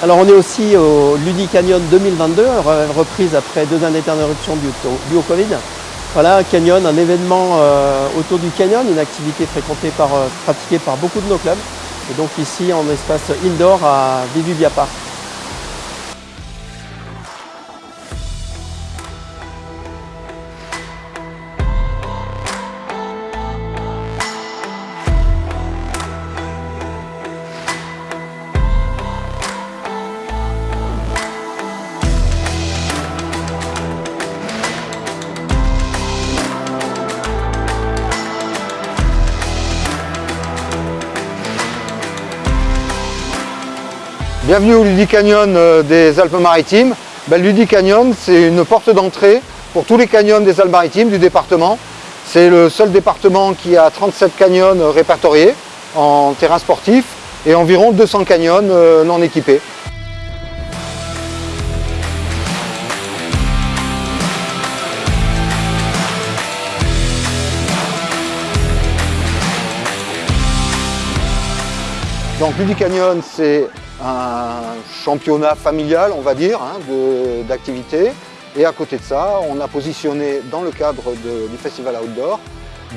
Alors on est aussi au Ludi Canyon 2022, reprise après deux années d'interruption due au Covid. Voilà, un canyon, un événement euh, autour du canyon, une activité fréquentée par, euh, pratiquée par beaucoup de nos clubs. Et donc ici en espace indoor à Vivubia Park. Bienvenue au Ludi Canyon euh, des Alpes-Maritimes. Ben, Canyon, c'est une porte d'entrée pour tous les canyons des Alpes-Maritimes du département. C'est le seul département qui a 37 canyons répertoriés en terrain sportif et environ 200 canyons euh, non équipés. Donc Ludi Canyon, c'est un championnat familial, on va dire, hein, d'activité. Et à côté de ça, on a positionné dans le cadre du festival outdoor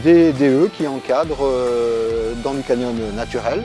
des DE qui encadrent euh, dans le canyon naturel